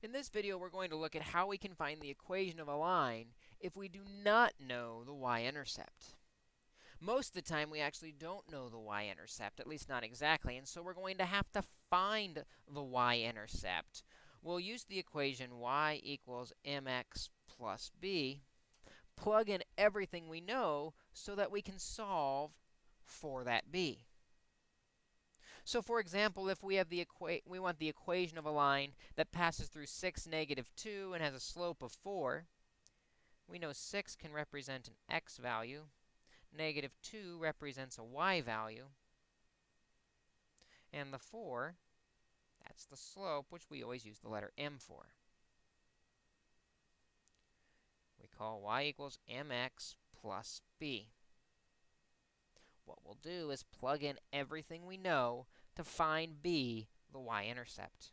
In this video, we're going to look at how we can find the equation of a line if we do not know the y-intercept. Most of the time, we actually don't know the y-intercept, at least not exactly, and so we're going to have to find the y-intercept. We'll use the equation y equals mx plus b, plug in everything we know so that we can solve for that b. So for example, if we have the equa we want the equation of a line that passes through 6, negative 2 and has a slope of 4, we know 6 can represent an x value, negative 2 represents a y value, and the 4, that's the slope, which we always use the letter m for. We call y equals mx plus b. What we'll do is plug in everything we know to find b, the y-intercept.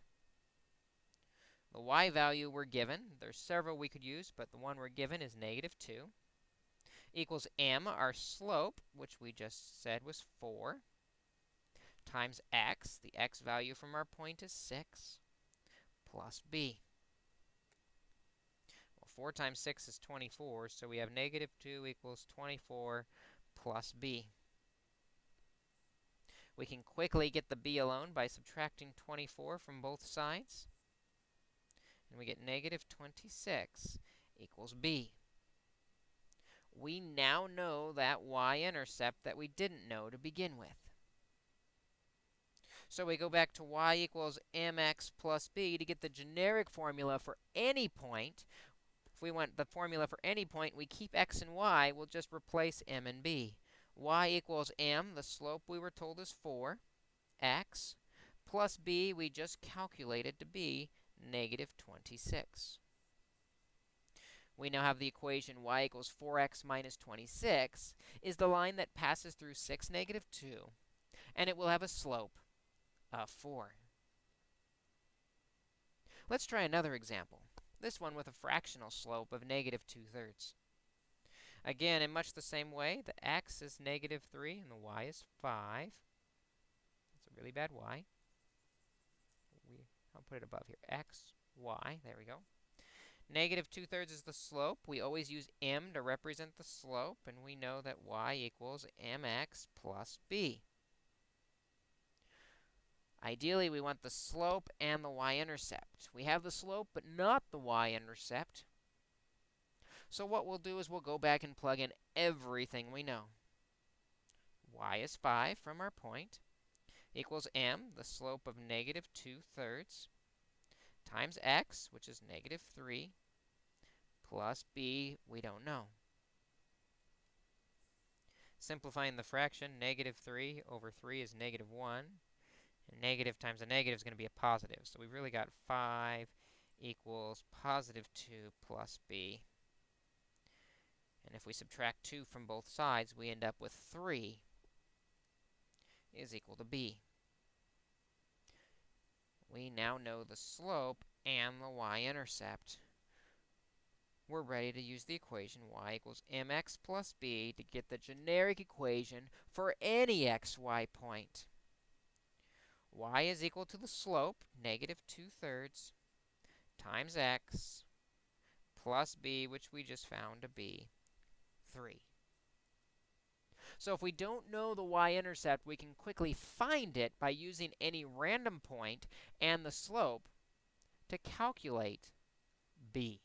The y value we're given, there's several we could use, but the one we're given is negative 2, equals m, our slope, which we just said was 4, times x, the x value from our point is 6, plus b. Well, 4 times 6 is 24, so we have negative 2 equals 24 plus b. We can quickly get the b alone by subtracting 24 from both sides. And we get negative 26 equals b. We now know that y-intercept that we didn't know to begin with. So we go back to y equals mx plus b to get the generic formula for any point. If we want the formula for any point, we keep x and y. We'll just replace m and b y equals m, the slope we were told is 4, x, plus b we just calculated to be negative 26. We now have the equation y equals 4x minus 26 is the line that passes through 6, negative 2, and it will have a slope of 4. Let's try another example, this one with a fractional slope of negative 2 thirds. Again, in much the same way, the x is negative 3 and the y is 5. That's a really bad y. We, I'll put it above here. x, y. There we go. Negative 2 thirds is the slope. We always use m to represent the slope, and we know that y equals mx plus b. Ideally, we want the slope and the y-intercept. We have the slope, but not the y-intercept. So what we'll do is we'll go back and plug in everything we know. y is 5 from our point equals m, the slope of negative 2 thirds, times x, which is negative 3, plus b, we don't know. Simplifying the fraction, negative 3 over 3 is negative 1. And negative times a negative is going to be a positive. So we've really got 5 equals positive 2 plus b. And if we subtract 2 from both sides, we end up with 3 is equal to b. We now know the slope and the y-intercept. We're ready to use the equation y equals mx plus b to get the generic equation for any xy point. y is equal to the slope, negative 2 thirds, times x, plus b, which we just found to be 3. So if we don't know the y-intercept, we can quickly find it by using any random point and the slope to calculate b.